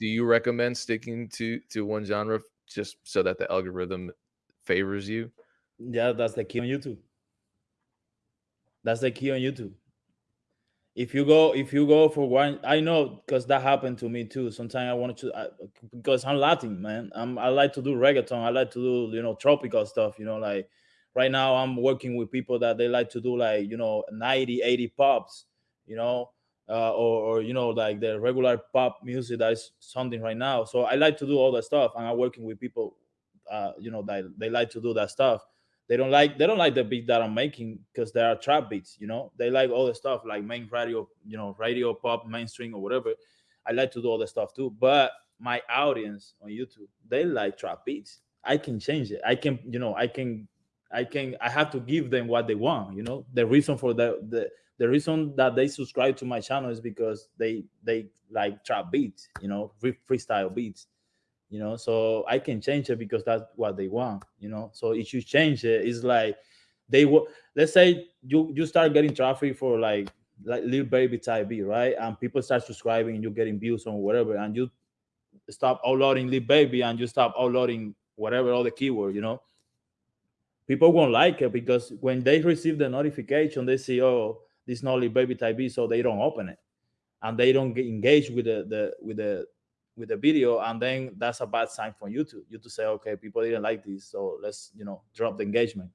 do you recommend sticking to to one genre just so that the algorithm favors you? Yeah, that's the key on YouTube. That's the key on YouTube. If you go, if you go for one, I know because that happened to me too. Sometimes I wanted to, I, because I'm Latin, man. I'm, I like to do reggaeton. I like to do, you know, tropical stuff. You know, like right now I'm working with people that they like to do like, you know, 90, 80 pops. You know, uh, or, or you know like the regular pop music that is something right now. So i like to do all that stuff and i'm working with people uh, you know that they like to do that stuff. They don't like they don't like the beat that i'm making because they are trap beats you know? They like all the stuff like main radio you know radio pop mainstream or whatever. I like to do all the stuff too but my audience on youtube they like trap beats. I can change it. I can you know i can i can i have to give them what they want you know? The reason for the the the reason that they subscribe to my channel is because they they like trap beats you know freestyle beats you know so i can change it because that's what they want you know so if you change it it's like they will let's say you you start getting traffic for like like Lil Baby type beat right? And people start subscribing you're getting views on whatever and you stop uploading Lil Baby and you stop uploading whatever all the keyword you know? People won't like it because when they receive the notification they see oh this Lil Baby type beat so they don't open it. And they don't get engaged with the, the with the with the video and then that's a bad sign for youtube. You to say okay people didn't like this so let's you know drop the engagement